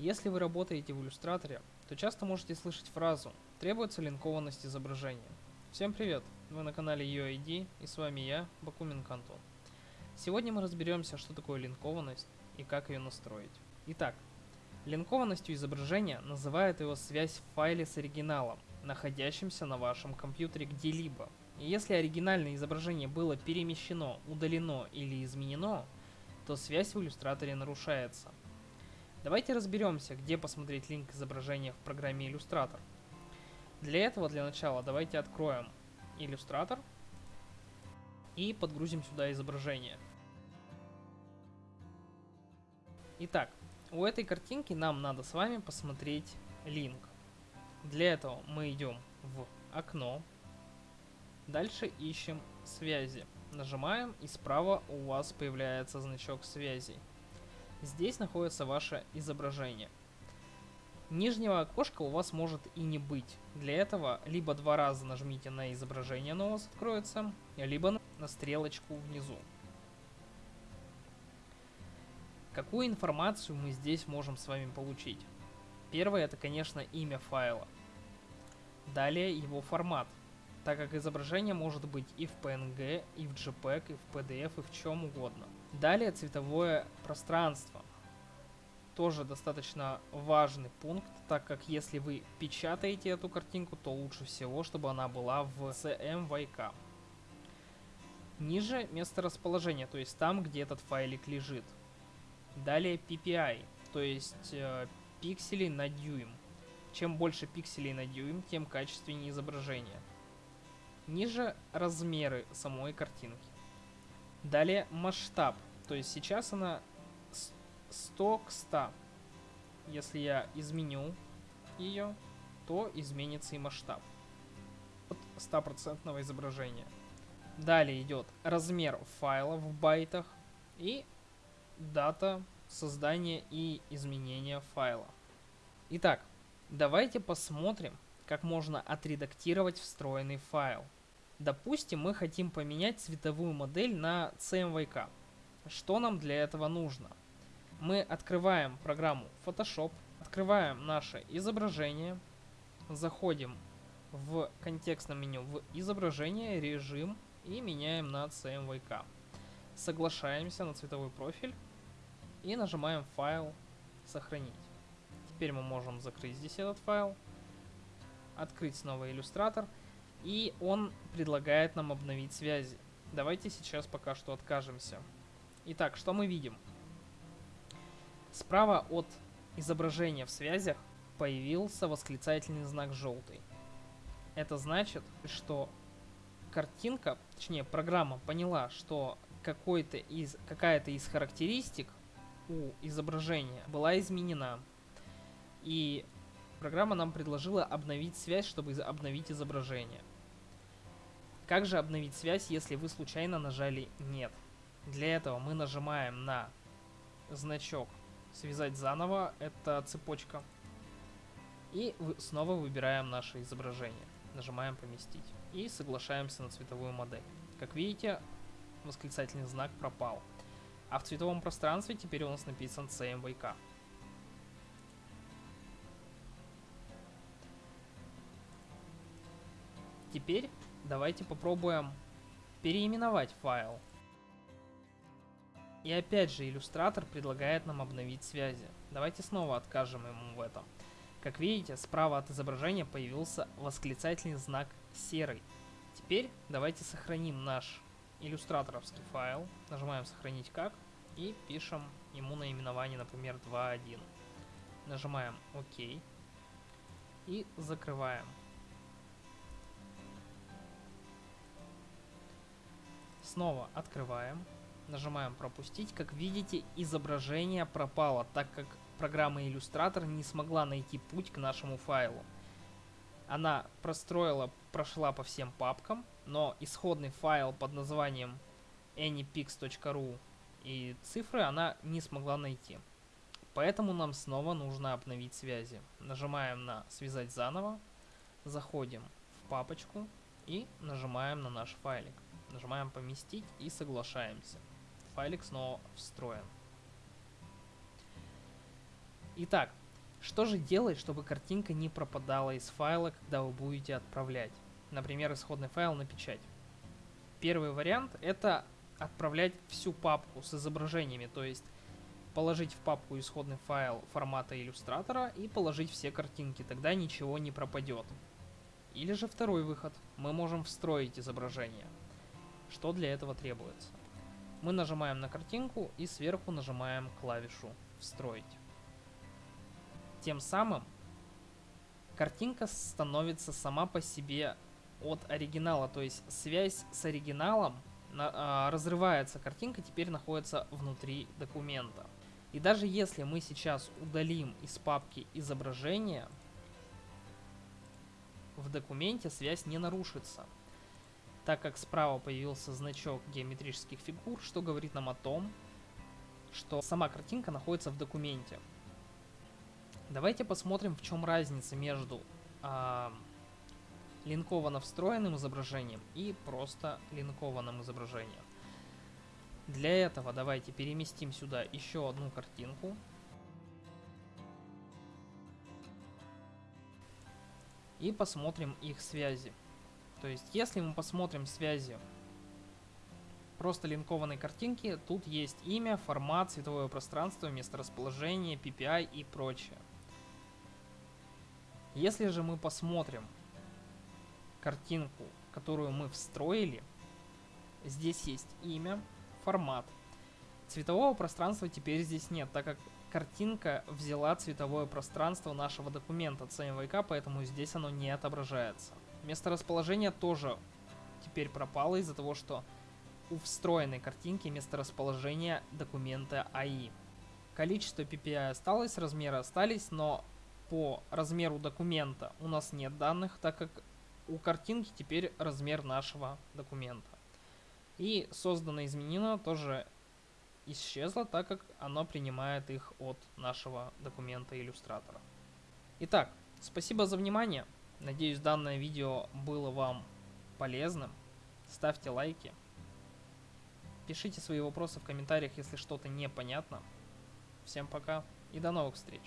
Если вы работаете в иллюстраторе, то часто можете слышать фразу «требуется линкованность изображения». Всем привет! Вы на канале UID и с вами я, Бакумин Антон. Сегодня мы разберемся, что такое линкованность и как ее настроить. Итак, линкованностью изображения называют его связь в файле с оригиналом, находящимся на вашем компьютере где-либо. И если оригинальное изображение было перемещено, удалено или изменено, то связь в иллюстраторе нарушается. Давайте разберемся, где посмотреть линк изображения в программе Иллюстратор. Для этого, для начала, давайте откроем Иллюстратор и подгрузим сюда изображение. Итак, у этой картинки нам надо с вами посмотреть линк. Для этого мы идем в окно, дальше ищем связи. Нажимаем и справа у вас появляется значок связей. Здесь находится ваше изображение. Нижнего окошка у вас может и не быть. Для этого либо два раза нажмите на изображение, оно у вас откроется, либо на стрелочку внизу. Какую информацию мы здесь можем с вами получить? Первое это, конечно, имя файла. Далее его формат, так как изображение может быть и в PNG, и в JPEG, и в PDF, и в чем угодно. Далее цветовое пространство. Тоже достаточно важный пункт, так как если вы печатаете эту картинку, то лучше всего, чтобы она была в CMYK. Ниже место расположения, то есть там, где этот файлик лежит. Далее PPI, то есть э, пикселей на дюйм. Чем больше пикселей на дюйм, тем качественнее изображение. Ниже размеры самой картинки. Далее масштаб, то есть сейчас она 100 к 100. Если я изменю ее, то изменится и масштаб от 100% изображения. Далее идет размер файла в байтах и дата создания и изменения файла. Итак, давайте посмотрим, как можно отредактировать встроенный файл. Допустим, мы хотим поменять цветовую модель на CMYK. Что нам для этого нужно? Мы открываем программу Photoshop, открываем наше изображение, заходим в контекстном меню в изображение, режим и меняем на CMYK. Соглашаемся на цветовой профиль и нажимаем файл сохранить. Теперь мы можем закрыть здесь этот файл, открыть снова иллюстратор и он предлагает нам обновить связи. Давайте сейчас пока что откажемся. Итак, что мы видим? Справа от изображения в связях появился восклицательный знак желтый. Это значит, что картинка, точнее программа поняла, что какой-то из, какая-то из характеристик у изображения была изменена. И программа нам предложила обновить связь, чтобы обновить изображение. Как же обновить связь, если вы случайно нажали «Нет»? Для этого мы нажимаем на значок «Связать заново», это цепочка. И снова выбираем наше изображение. Нажимаем «Поместить». И соглашаемся на цветовую модель. Как видите, восклицательный знак пропал. А в цветовом пространстве теперь у нас написан CMYK. Теперь Давайте попробуем переименовать файл. И опять же, иллюстратор предлагает нам обновить связи. Давайте снова откажем ему в этом. Как видите, справа от изображения появился восклицательный знак серый. Теперь давайте сохраним наш иллюстраторовский файл. Нажимаем «Сохранить как» и пишем ему наименование, например, 2.1. Нажимаем «Ок» и закрываем. Снова открываем, нажимаем пропустить. Как видите, изображение пропало, так как программа Illustrator не смогла найти путь к нашему файлу. Она простроила, прошла по всем папкам, но исходный файл под названием anypix.ru и цифры она не смогла найти. Поэтому нам снова нужно обновить связи. Нажимаем на «Связать заново», заходим в папочку и нажимаем на наш файлик. Нажимаем поместить и соглашаемся. Файлик снова встроен. Итак, Что же делать, чтобы картинка не пропадала из файла, когда вы будете отправлять? Например, исходный файл на печать. Первый вариант это отправлять всю папку с изображениями, то есть положить в папку исходный файл формата иллюстратора и положить все картинки, тогда ничего не пропадет. Или же второй выход, мы можем встроить изображение. Что для этого требуется? Мы нажимаем на картинку и сверху нажимаем клавишу «Встроить». Тем самым картинка становится сама по себе от оригинала, то есть связь с оригиналом на, а, разрывается, картинка теперь находится внутри документа. И даже если мы сейчас удалим из папки изображение, в документе связь не нарушится, так как справа появился значок геометрических фигур, что говорит нам о том, что сама картинка находится в документе. Давайте посмотрим, в чем разница между э, линковано встроенным изображением и просто линкованным изображением. Для этого давайте переместим сюда еще одну картинку. И посмотрим их связи. То есть, если мы посмотрим связи просто линкованной картинки, тут есть имя, формат, цветовое пространство, месторасположение, PPI и прочее. Если же мы посмотрим картинку, которую мы встроили, здесь есть имя, формат. Цветового пространства теперь здесь нет, так как картинка взяла цветовое пространство нашего документа CMYK, поэтому здесь оно не отображается. Место расположения тоже теперь пропало из-за того, что у встроенной картинки место расположения документа AI. Количество PPI осталось, размеры остались, но по размеру документа у нас нет данных, так как у картинки теперь размер нашего документа. И созданное изменено тоже исчезло, так как оно принимает их от нашего документа иллюстратора. Итак, спасибо за внимание. Надеюсь, данное видео было вам полезным. Ставьте лайки. Пишите свои вопросы в комментариях, если что-то непонятно. Всем пока и до новых встреч.